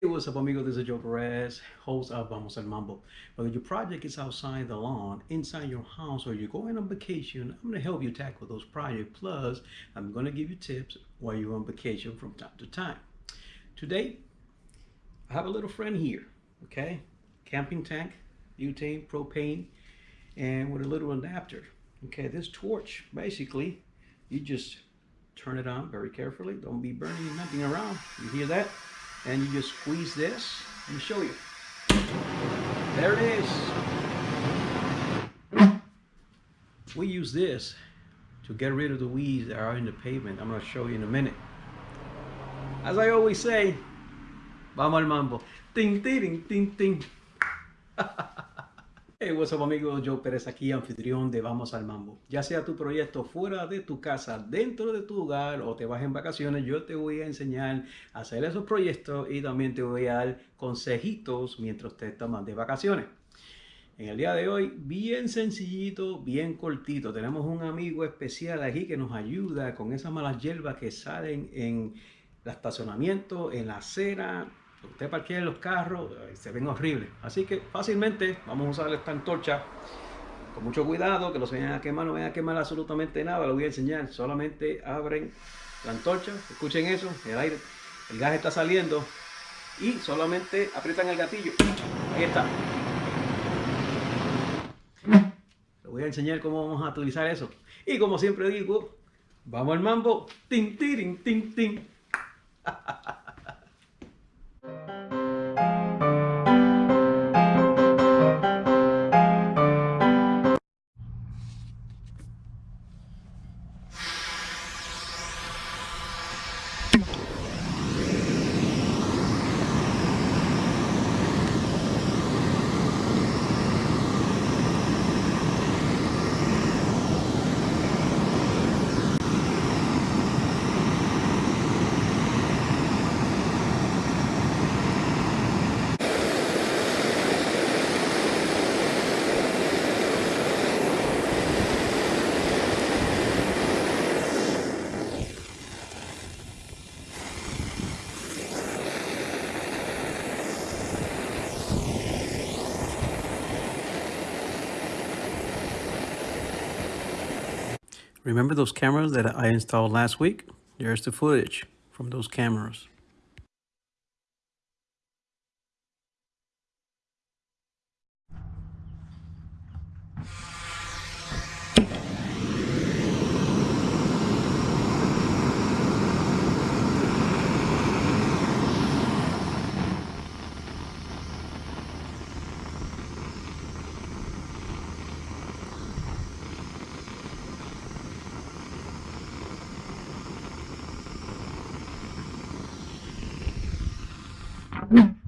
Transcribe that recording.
What's up, amigo? This is Joe Perez, host of Vamos al Mambo. Whether your project is outside the lawn, inside your house, or you're going on vacation, I'm going to help you tackle those projects. Plus, I'm going to give you tips while you're on vacation from time to time. Today, I have a little friend here, okay? Camping tank, butane, propane, and with a little adapter. Okay, this torch, basically, you just turn it on very carefully. Don't be burning nothing around. You hear that? And you just squeeze this. Let me show you. There it is. We use this to get rid of the weeds that are in the pavement. I'm going to show you in a minute. As I always say, vamos al mambo. Ting, ting, ting, ting. Hey, what's up amigos, Joe Pérez aquí, anfitrión de Vamos al Mambo. Ya sea tu proyecto fuera de tu casa, dentro de tu hogar o te vas en vacaciones, yo te voy a enseñar a hacer esos proyectos y también te voy a dar consejitos mientras te tomas de vacaciones. En el día de hoy, bien sencillito, bien cortito, tenemos un amigo especial aquí que nos ayuda con esas malas hierbas que salen en el estacionamiento, en la acera, usted parquea los carros, eh, se ven horribles. Así que fácilmente vamos a usar esta antorcha con mucho cuidado, que no se vayan a quemar, no vayan a quemar absolutamente nada, lo voy a enseñar. Solamente abren la antorcha, escuchen eso, el aire, el gas está saliendo y solamente aprietan el gatillo. Ahí está. Les voy a enseñar cómo vamos a utilizar eso. Y como siempre digo, vamos al mambo. Tin, tin, tin, tin. Remember those cameras that I installed last week? There's the footage from those cameras. 嗯。